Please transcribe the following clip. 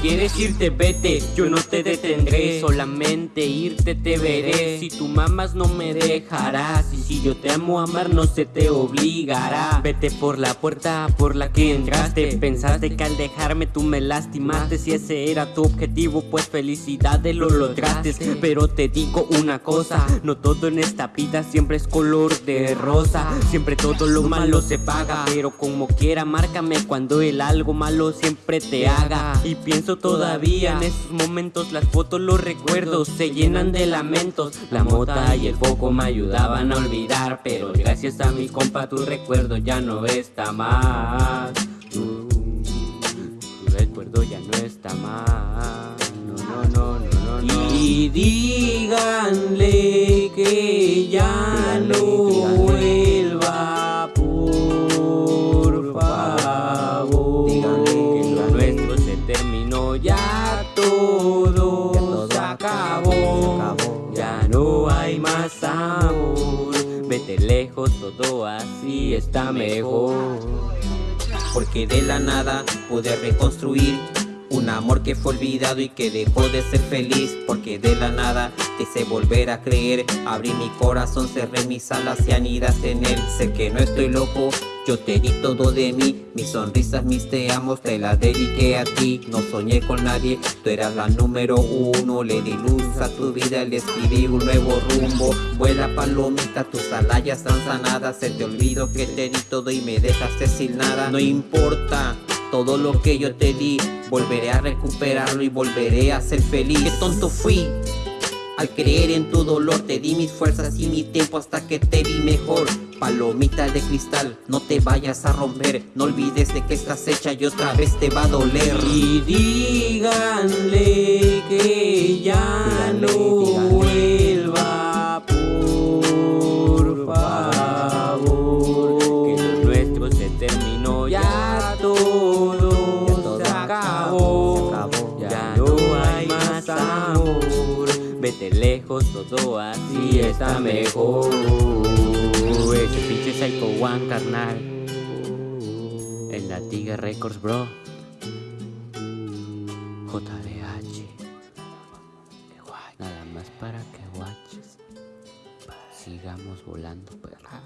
quieres irte, vete, yo no te detendré. Solamente irte te veré. Si tú mamas, no me dejarás. Y si yo te amo amar, no se te obligará. Vete por la puerta por la que entraste. Pensaste que al dejarme tú me lastimaste. Si ese era tu objetivo, pues felicidades lo lograste. Pero te digo una cosa: no todo en esta vida siempre es color de rosa. Siempre todo lo malo se paga. Pero como quiera, márcame cuando el algo malo siempre te haga. Y pienso todavía en esos momentos, las fotos, los recuerdos se llenan de lamentos. La mota y el foco me ayudaban a olvidar. Pero gracias a mi compa, tu recuerdo ya no está más. Tu, tu recuerdo ya no está más. No, no, no, no, no, no. Y díganle que ya no ya todo, Ya todo se acabó. se acabó. Ya no hay más amor. Vete lejos, todo así está mejor. Porque de la nada pude reconstruir un amor que fue olvidado y que dejó de ser feliz Porque de la nada te hice volver a creer. Abrí mi corazón, cerré mis alas y anidaste en él. Sé que no estoy loco, yo te di todo de mí. Mis sonrisas, mis te amos, te las dediqué a ti. No soñé con nadie, tú eras la número uno. Le di luz a tu vida, le escribí un nuevo rumbo. Vuela palomita, tus alas ya están sanadas. Se te olvidó que te di todo y me dejaste sin nada. No importa todo lo que yo te di Volveré a recuperarlo y volveré a ser feliz. Qué tonto fui. Al creer en tu dolor te di mis fuerzas y mi tiempo hasta que te vi mejor. Palomita de cristal, no te vayas a romper. No olvides de que estás hecha y otra vez te va a doler. Y díganle Vete lejos, todo así está mejor. Ese pinche Psycho One, carnal. En la Tiga Records, bro. JDH. Nada más para que watches. Sigamos volando, perra.